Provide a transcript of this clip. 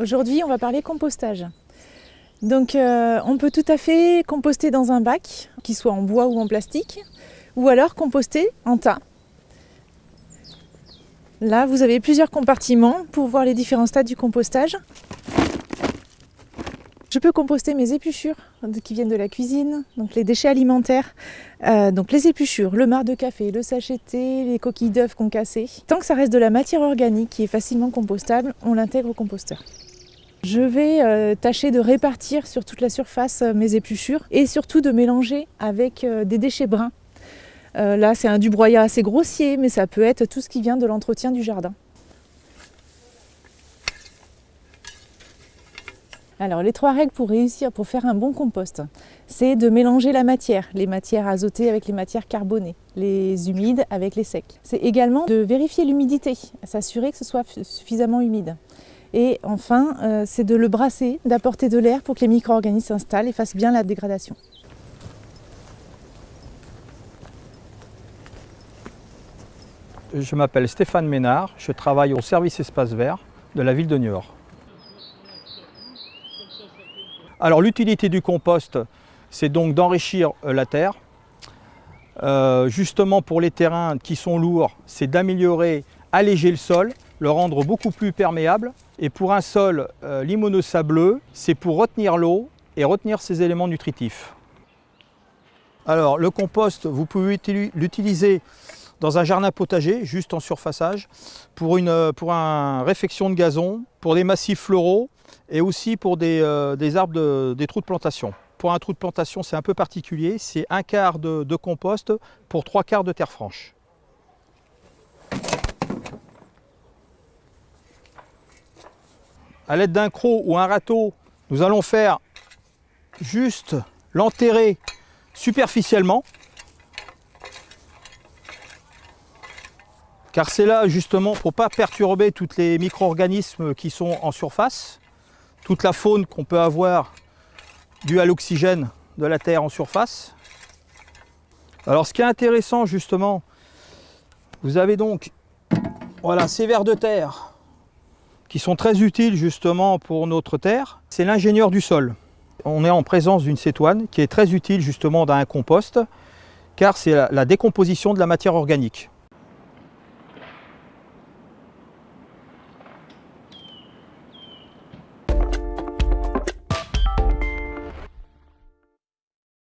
Aujourd'hui, on va parler compostage. Donc, euh, on peut tout à fait composter dans un bac, qu'il soit en bois ou en plastique, ou alors composter en tas. Là, vous avez plusieurs compartiments pour voir les différents stades du compostage. Je peux composter mes épluchures qui viennent de la cuisine, donc les déchets alimentaires, euh, donc les épluchures, le marc de café, le sacheté, les coquilles d'œufs concassées. Tant que ça reste de la matière organique qui est facilement compostable, on l'intègre au composteur. Je vais euh, tâcher de répartir sur toute la surface euh, mes épluchures et surtout de mélanger avec des déchets bruns. là, c'est un du broyat assez grossier, mais ça peut être tout ce qui vient de l'entretien du jardin. Alors les trois règles pour réussir, pour faire un bon compost, c'est de mélanger la matière, les matières azotées avec les matières carbonées, les humides avec les secs. C'est également de vérifier l'humidité, s'assurer que ce soit suffisamment humide. Et enfin, euh, c'est de le brasser, d'apporter de l'air pour que les micro-organismes s'installent et fassent bien la dégradation. Je m'appelle Stéphane Ménard, je travaille au service espace vert de la ville de Niort. Alors l'utilité du compost, c'est donc d'enrichir euh, la terre. Euh, justement pour les terrains qui sont lourds, c'est d'améliorer, alléger le sol, le rendre beaucoup plus perméable. Et pour un sol euh, limono-sableux, c'est pour retenir l'eau et retenir ses éléments nutritifs. Alors le compost, vous pouvez l'utiliser dans un jardin potager, juste en surfaçage, pour une un réfection de gazon, pour des massifs floraux, et aussi pour des, euh, arbres, des trous de plantation. Pour un trou de plantation, c'est un peu particulier, c'est un quart de, compost pour trois quarts de terre franche. À l'aide d'un croc ou un râteau, nous allons faire juste l'enterrer superficiellement. Car c'est là justement pour ne pas perturber tous les micro-organismes qui sont en surface toute la faune qu'on peut avoir due à l'oxygène de la Terre en surface. Alors ce qui est intéressant justement, vous avez donc voilà, ces vers de terre qui sont très utiles justement pour notre terre. C'est l'ingénieur du sol. On est en présence d'une cétoine qui est très utile justement dans un compost car c'est la décomposition de la matière organique.